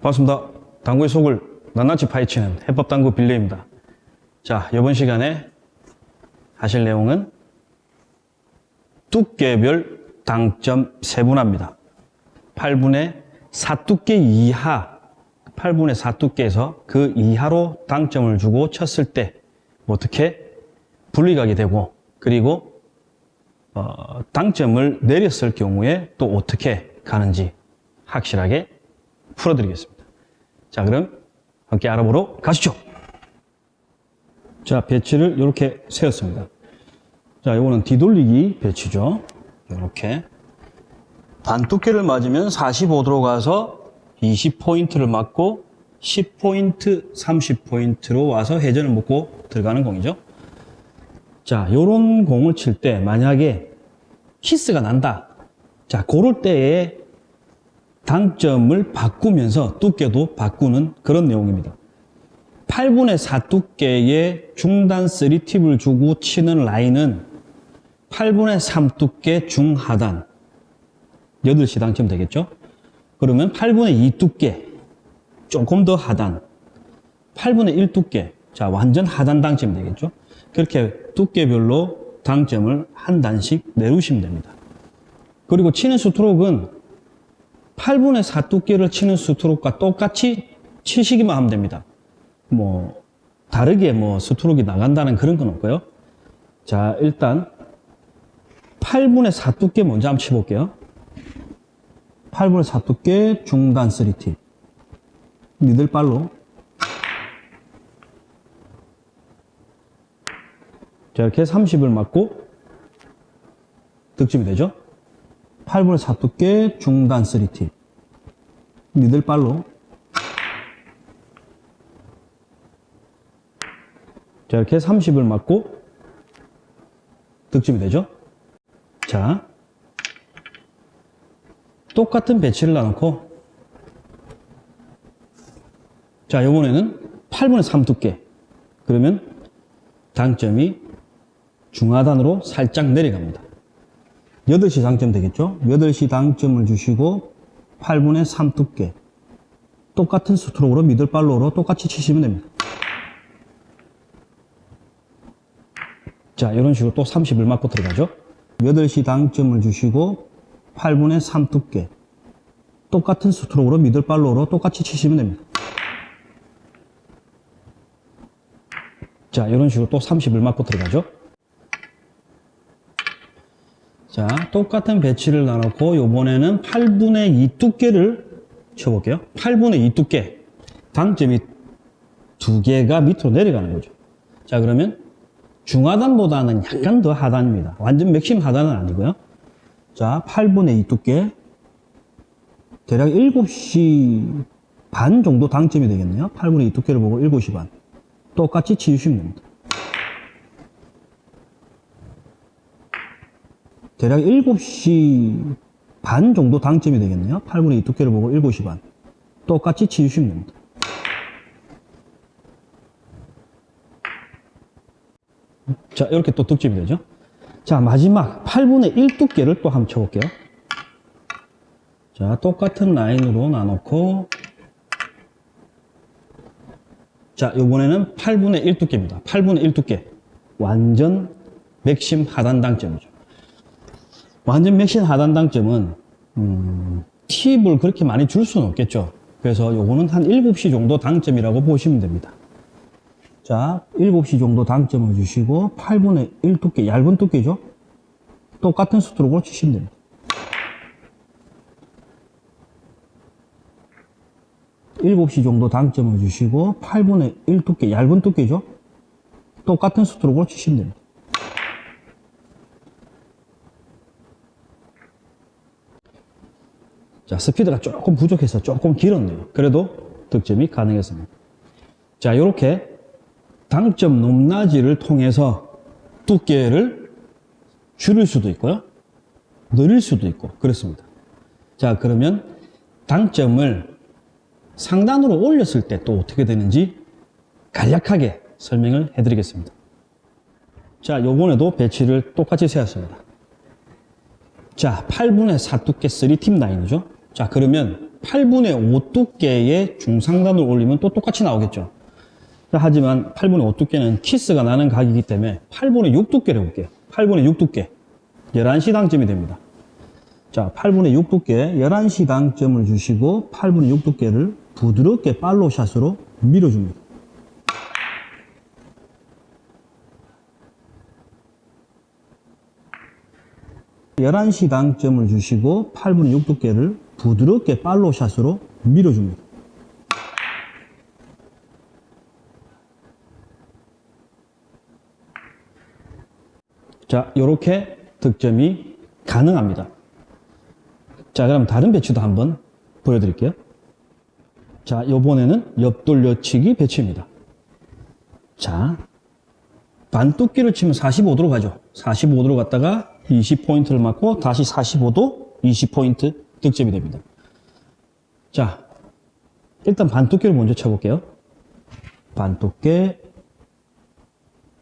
반갑습니다. 당구의 속을 낱낱이 파헤치는 해법당구 빌레입니다. 자, 이번 시간에 하실 내용은 두께별 당점 세분화입니다. 8분의 4두께 이하, 8분의 4두께에서 그 이하로 당점을 주고 쳤을 때 어떻게 분리각이 되고 그리고 어, 당점을 내렸을 경우에 또 어떻게 가는지 확실하게 풀어드리겠습니다. 자, 그럼 함께 알아보러 가시죠. 자, 배치를 이렇게 세웠습니다. 자, 이거는 뒤돌리기 배치죠. 이렇게. 반 두께를 맞으면 45도로 가서 20포인트를 맞고 10포인트, 30포인트로 와서 회전을 먹고 들어가는 공이죠. 자, 요런 공을 칠 때 만약에 키스가 난다. 자, 그럴 때에 당점을 바꾸면서 두께도 바꾸는 그런 내용입니다. 8분의 4 두께의 중단 3팁을 주고 치는 라인은 8분의 3 두께 중하단 8시 당점 되겠죠? 그러면 8분의 2 두께 조금 더 하단 8분의 1 두께 자 완전 하단 당점이 되겠죠? 그렇게 두께별로 당점을 한 단씩 내리시면 됩니다. 그리고 치는 스트로크는 8분의 4 두께를 치는 스트로크가 똑같이 치시기만 하면 됩니다. 뭐 다르게 뭐 스트로크가 나간다는 그런 건 없고요. 자 일단 8분의 4 두께 먼저 한번 쳐볼게요. 8분의 4 두께 중단 3팁 미들발로 자 이렇게 30을 맞고 득점이 되죠. 8분의 4 두께 중단 3팁 미들발로. 자 이렇게 30을 맞고 득점이 되죠. 자 똑같은 배치를 놔놓고. 자 이번에는 8분의 3 두께. 그러면 당점이 중하단으로 살짝 내려갑니다 8시 당점 되겠죠? 8시 당점을 주시고 8분의 3 두께 똑같은 스트로크로 미들발로로 똑같이 치시면 됩니다. 자 이런 식으로 또 30을 맞고 들어가죠? 8시 당점을 주시고 8분의 3 두께 똑같은 스트로크로 미들발로로 똑같이 치시면 됩니다. 자 이런 식으로 또 30을 맞고 들어가죠 자 똑같은 배치를 나놓고 요번에는 8분의 2 두께를 쳐볼게요. 8분의 2 두께. 당점이 두 개가 밑으로 내려가는 거죠. 자 그러면 중하단보다는 약간 더 하단입니다. 완전 맥심 하단은 아니고요. 자 8분의 2 두께. 대략 7시 반 정도 당점이 되겠네요. 8분의 2 두께를 보고 7시 반. 똑같이 치우시면 됩니다. 대략 7시 반 정도 당점이 되겠네요. 8분의 2 두께를 보고 7시 반. 똑같이 치우시면 됩니다. 자, 이렇게 또 득점이 되죠. 자, 마지막 8분의 1 두께를 또 한번 쳐볼게요. 자, 똑같은 라인으로 나놓고 자, 요번에는 8분의 1 두께입니다. 8분의 1 두께. 완전 맥심 하단 당점이죠. 완전 맥심 하단 당점은, 음, 팁을 그렇게 많이 줄 수는 없겠죠. 그래서 요거는 한 7시 정도 당점이라고 보시면 됩니다. 자, 7시 정도 당점을 주시고, 8분의 1 두께, 얇은 두께죠. 똑같은 스트로크로 치시면 됩니다. 일곱 시 정도 당점을 주시고 8분의 1 두께, 얇은 두께죠? 똑같은 스트로크로 치시면 됩니다. 자, 스피드가 조금 부족해서 조금 길었네요. 그래도 득점이 가능했습니다. 자, 이렇게 당점 높낮이를 통해서 두께를 줄일 수도 있고요. 늘릴 수도 있고 그렇습니다. 자, 그러면 당점을 상단으로 올렸을 때 또 어떻게 되는지 간략하게 설명을 해드리겠습니다. 자, 요번에도 배치를 똑같이 세웠습니다. 자, 8분의 4 두께 3팀 라인이죠. 자, 그러면 8분의 5 두께의 중상단을 올리면 또 똑같이 나오겠죠. 자, 하지만 8분의 5 두께는 키스가 나는 각이기 때문에 8분의 6 두께를 해볼게요. 8분의 6 두께. 11시 당점이 됩니다. 자, 8분의 6 두께 11시 당점을 주시고 8분의 6 두께를 부드럽게 팔로우샷으로 밀어줍니다. 열한 시 당점을 주시고 8분의 6 두께를 부드럽게 팔로우샷으로 밀어줍니다. 자, 이렇게 득점이 가능합니다. 자, 그럼 다른 배치도 한번 보여드릴게요. 자, 요번에는 옆돌려치기 배치입니다. 자, 반뚝기를 치면 45도로 가죠. 45도로 갔다가 20포인트를 맞고 다시 45도 20포인트 득점이 됩니다. 자, 일단 반뚝기를 먼저 쳐볼게요. 반뚝기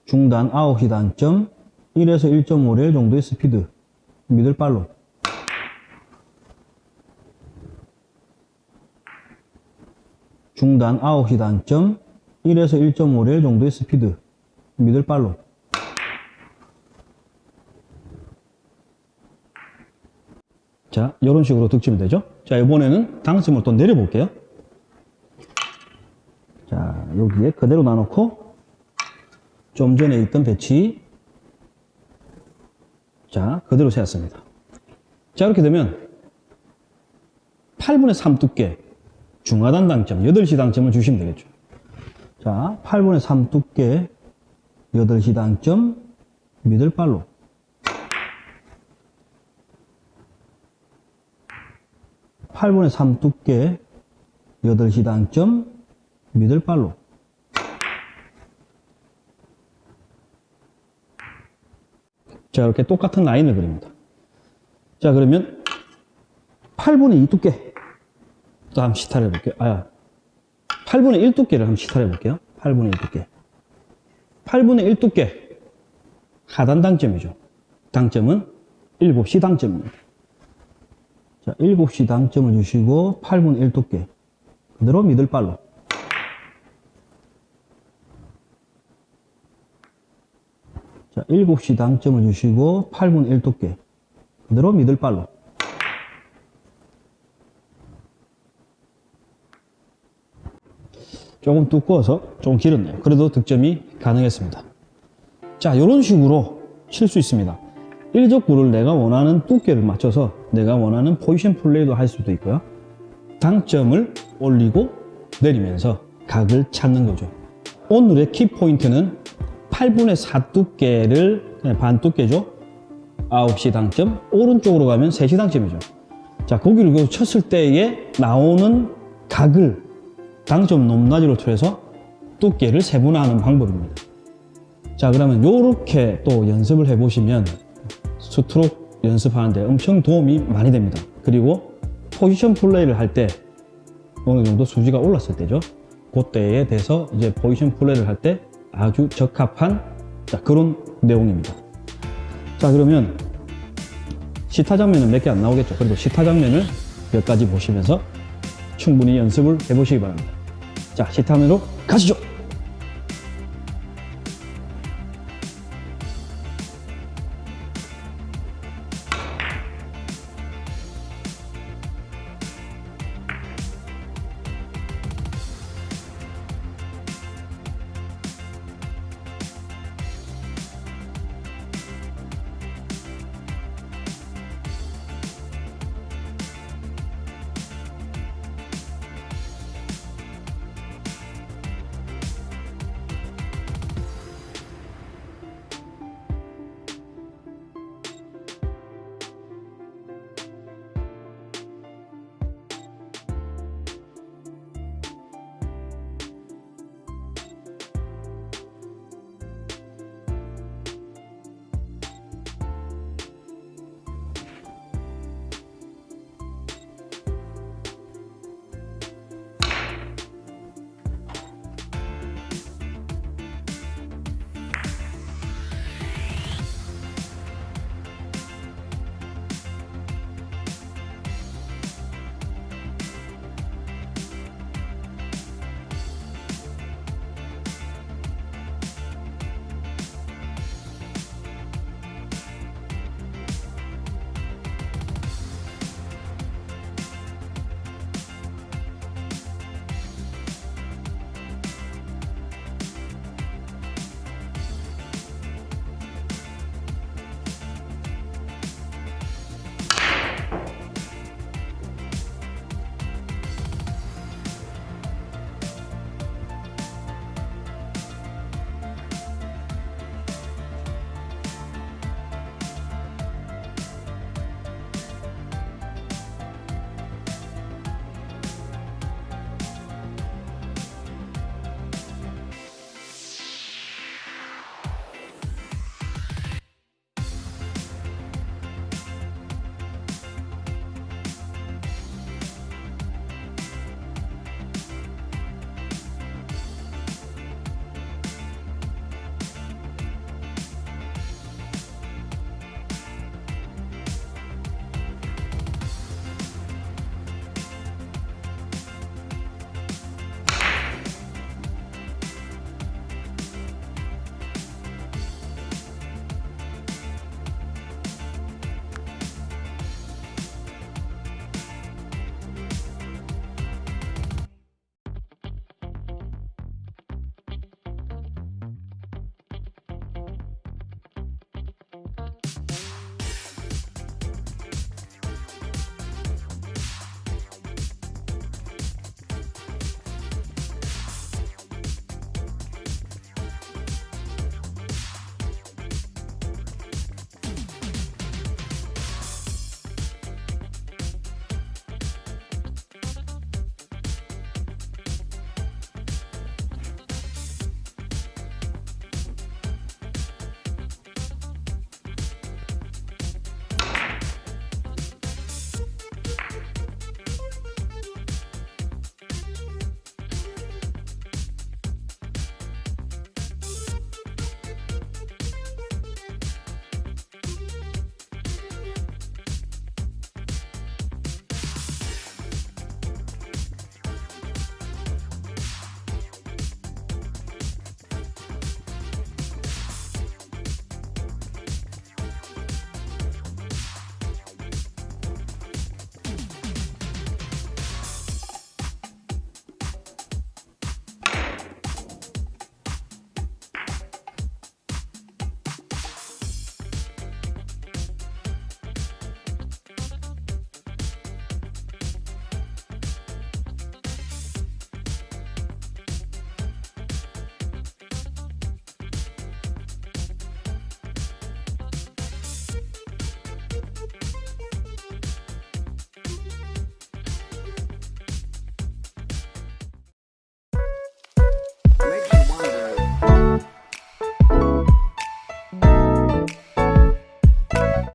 중단 9시 단점 1에서 1.5레일 정도의 스피드 미들발로 중단 9시 단점 1에서 1.5레일 정도의 스피드 미들발로 자 이런 식으로 득점이 되죠? 자 이번에는 당점을 또 내려볼게요. 자 여기에 그대로 놔놓고 좀 전에 있던 배치. 자 그대로 세웠습니다. 자 이렇게 되면 8분의 3 두께 중하단 당점 8시 당점을 주시면 되겠죠. 자 8분의 3 두께 8시 당점 미들발로 팔분의 3 두께 8시 당점 미들발로. 자 이렇게 똑같은 라인을 그립니다. 자 그러면 8분의 2 두께 또 한번 시타를 해볼게요. 아 8분의 1 두께를 한번 시타를 해볼게요. 8분의 1 두께. 8분의 1 두께 하단 당점이죠. 당점은 7시 당점입니다 자, 7시 당점을 주시고 8분의 1 두께. 그대로 미들발로. 자, 7시 당점을 주시고 8분의 1 두께. 그대로 미들발로. 조금 두꺼워서 조금 길었네요. 그래도 득점이 가능했습니다. 자 이런 식으로 칠 수 있습니다 일적구를 내가 원하는 두께를 맞춰서 내가 원하는 포지션 플레이도 할 수도 있고요. 당점을 올리고 내리면서 각을 찾는 거죠. 오늘의 키포인트는 8분의 4 두께를 그냥 반 두께죠. 9시 당점 오른쪽으로 가면 3시 당점이죠. 자 고기를 그 쳤을 때에 나오는 각을 당점 높낮이로 통해서 두께를 세분화하는 방법입니다. 자 그러면 이렇게 또 연습을 해 보시면 스트로크 연습하는데 엄청 도움이 많이 됩니다. 그리고 포지션 플레이를 할 때 어느 정도 수지가 올랐을 때죠. 그때에 대해서 이제 포지션 플레이를 할 때 아주 적합한 자, 그런 내용입니다. 자 그러면 시타 장면은 몇 개 안 나오겠죠. 그래도 시타 장면을 몇 가지 보시면서 충분히 연습을 해 보시기 바랍니다. 자 시타 면으로 가시죠